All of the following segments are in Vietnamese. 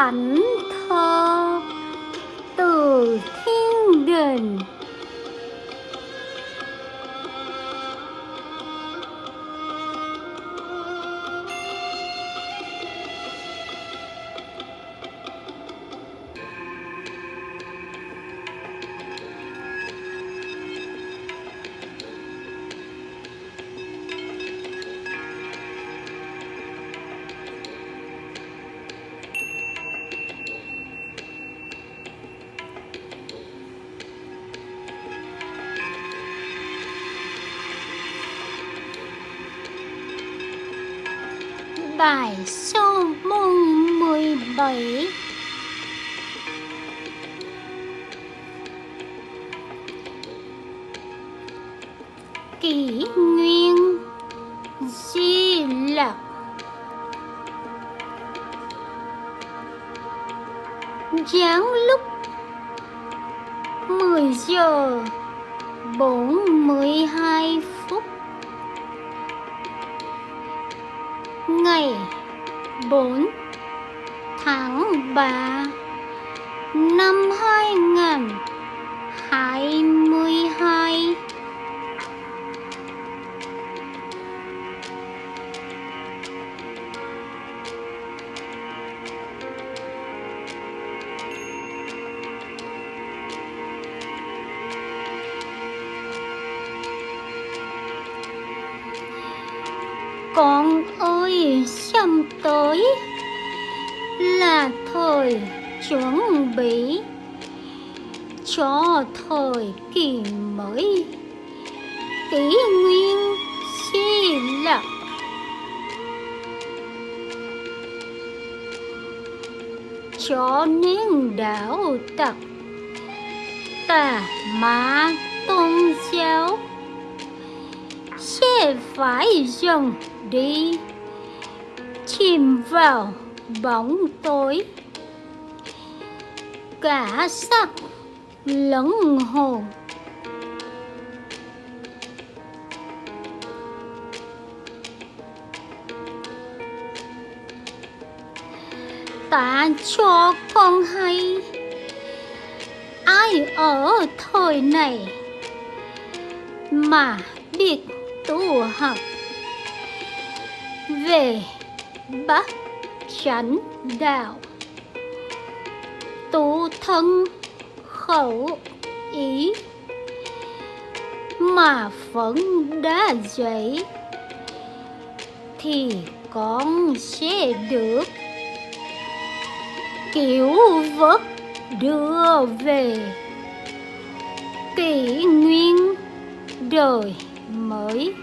thánh thơ từ thiên đình. Bài số môn mười bảy. Kỷ nguyên di lặc. Giáng lúc mười giờ bốn mươi hai phút ngày 4 tháng 3 năm 2022 con ơi sắp tới là thời chuẩn bị cho thời kỳ mới. Kỷ nguyên si lập cho nên đạo tặc tà ma tôn giáo sẽ phải dần đi chìm vào bóng tối. Cả sắc lẫn hồn. Ta cho con hay. Ai ở thời này mà biết tu học? Về bát chánh đạo. Tu thân, khẩu, ý. Mà vẫn đã dậy thì con sẽ được. Cứu vớt đưa về, kỷ nguyên đời mới.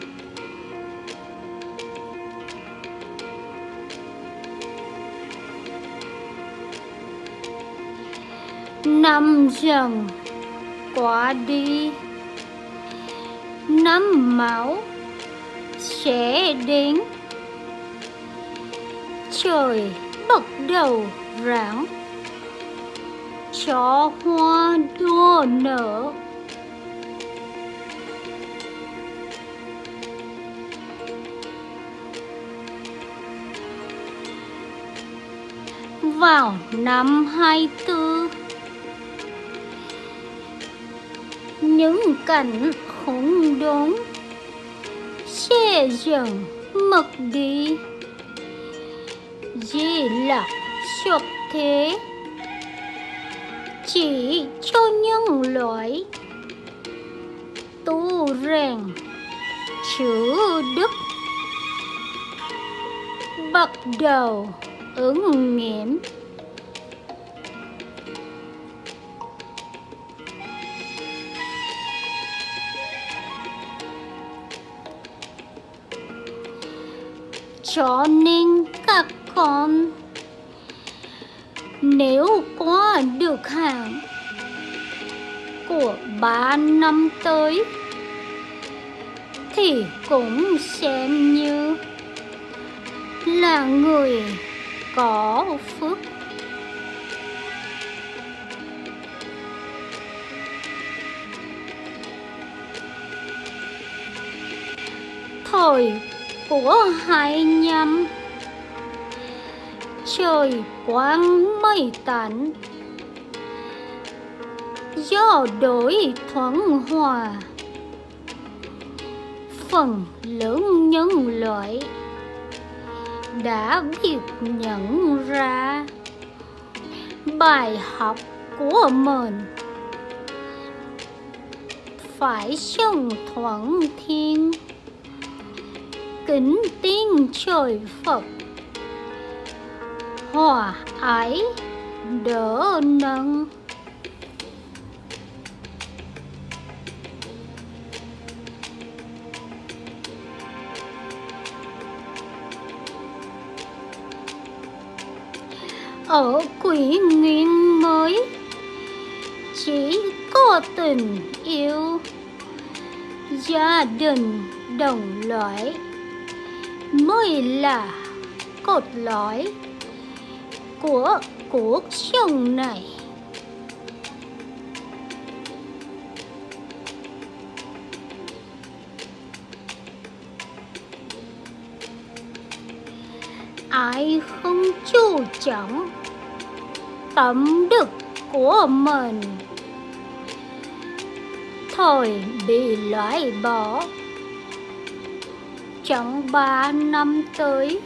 Năm dần qua đi, năm máu sẽ đến. Trời bắt đầu rạng, cho hoa đua nở. Vào năm hai tư những cảnh khủng đốn xe dần mất đi. Di lạc xuất thế. Chỉ cho nhân loại. Tu rèn chữ đức. Bắt đầu ứng nghiệm. Cho nên các con, nếu qua được hàng của ba năm tới, thì cũng xem như là người có phước. Thời của hai nhâm trời quang mây tạnh gió đổi thoáng hòa. Phần lớn nhân loại đã biết nhận ra bài học của mình. Phải sống thuận thiên kính tin trời phật. Hòa ái đỡ nâng. Ở quỷ nguyên mới, chỉ có tình yêu. Gia đình đồng loại mới là cột lõi của cuộc sống này. Ai không chú trọng tâm đức của mình, thôi bị loại bỏ trong ba năm tới.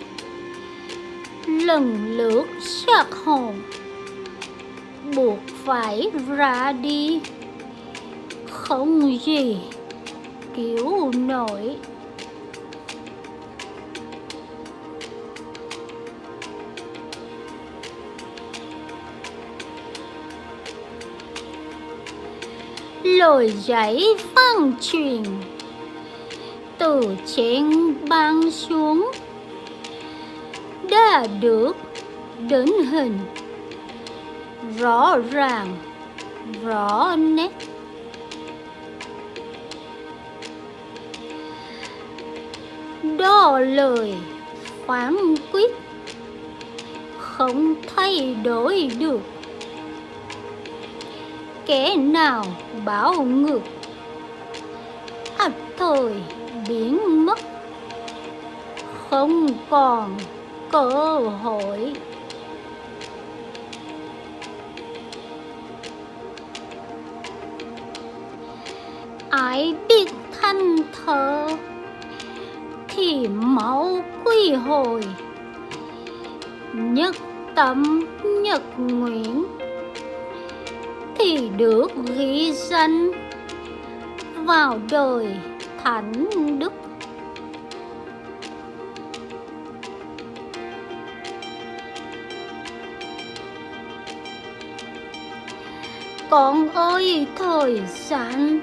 Lần lượt xác hồn, buộc phải ra đi. Không gì cứu nổi. Lời giấy phân truyền từ trên ban xuống. Đã được đến hình. Rõ ràng, rõ nét. Đó lời phán quyết. Không thay đổi được. Kẻ nào bảo ngược? Ắt thời biến mất. Không còn cơ hội. Ai biết thanh thở thì máu quy hồi. Nhất tâm nhật nguyện thì được ghi danh vào đời thánh đức. Con ơi, thời gian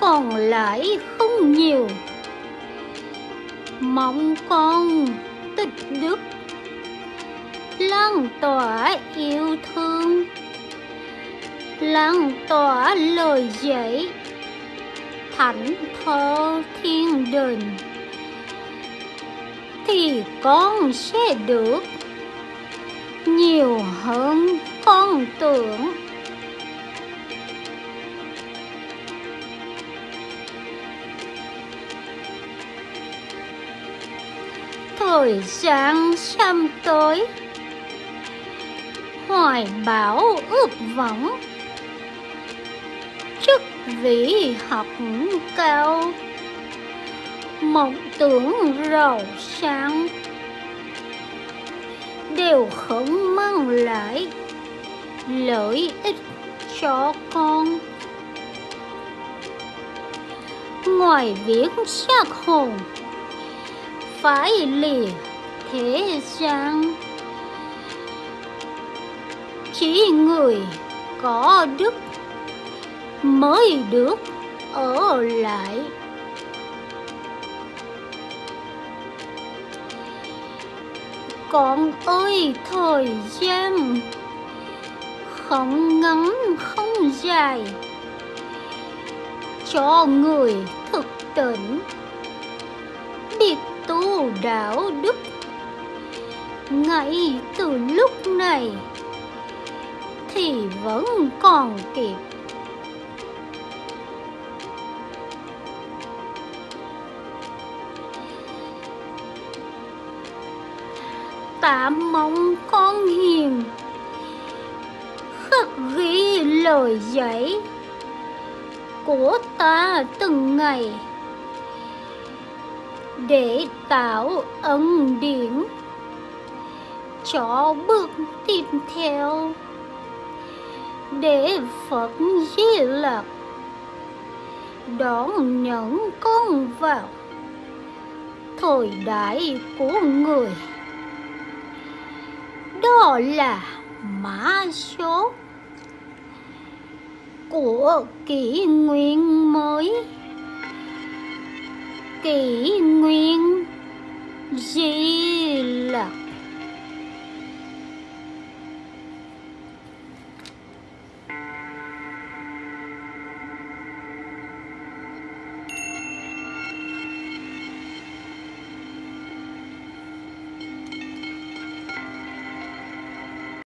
còn lại không nhiều. Mong con tích đức, lan tỏa yêu thương, lan tỏa lời dạy thánh thơ thiên đình thì con sẽ được nhiều hơn con tưởng. Thời gian sắp tới, hoài bão ước vọng vĩ vị học cao, mộng tưởng giàu sang đều không mang lại lợi ích cho con. Ngoài việc xác hồn, phải lìa thế gian. Chỉ người có đức mới được ở lại. Con ơi, thời gian không ngắn, không dài. Cho người thực tỉnh biết tu đạo đức. Ngay từ lúc này thì vẫn còn kịp ta mong con hiền. Khắc ghi lời dạy của ta từng ngày để tạo ân điển cho bước tiếp theo. Để Phật Di Lặc đón nhận con vào thời đại của người đó là mã số của kỷ nguyên mới. Kỷ nguyên gì?